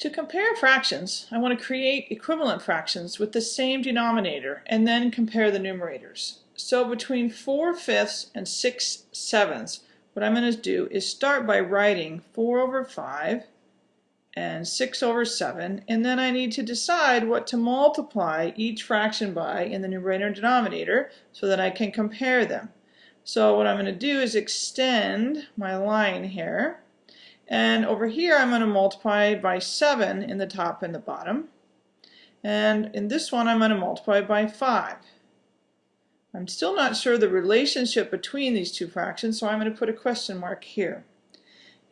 To compare fractions, I want to create equivalent fractions with the same denominator and then compare the numerators. So between 4 fifths and 6 sevenths, what I'm going to do is start by writing 4 over 5 and 6 over 7, and then I need to decide what to multiply each fraction by in the numerator and denominator so that I can compare them. So what I'm going to do is extend my line here and over here, I'm going to multiply by 7 in the top and the bottom. And in this one, I'm going to multiply by 5. I'm still not sure the relationship between these two fractions, so I'm going to put a question mark here.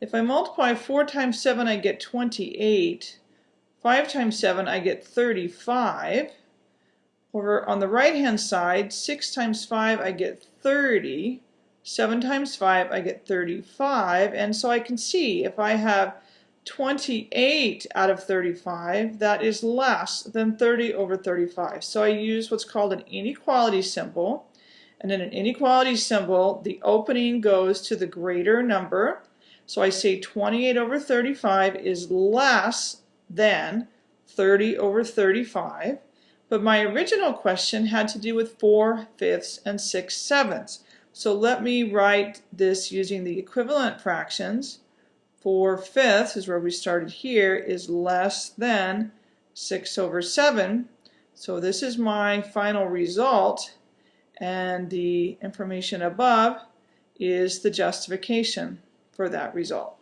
If I multiply 4 times 7, I get 28. 5 times 7, I get 35. Over on the right-hand side, 6 times 5, I get 30. 7 times 5, I get 35. And so I can see if I have 28 out of 35, that is less than 30 over 35. So I use what's called an inequality symbol. And in an inequality symbol, the opening goes to the greater number. So I say 28 over 35 is less than 30 over 35. But my original question had to do with 4 fifths and 6 sevenths. So let me write this using the equivalent fractions. 4 fifths is where we started here is less than 6 over 7. So this is my final result and the information above is the justification for that result.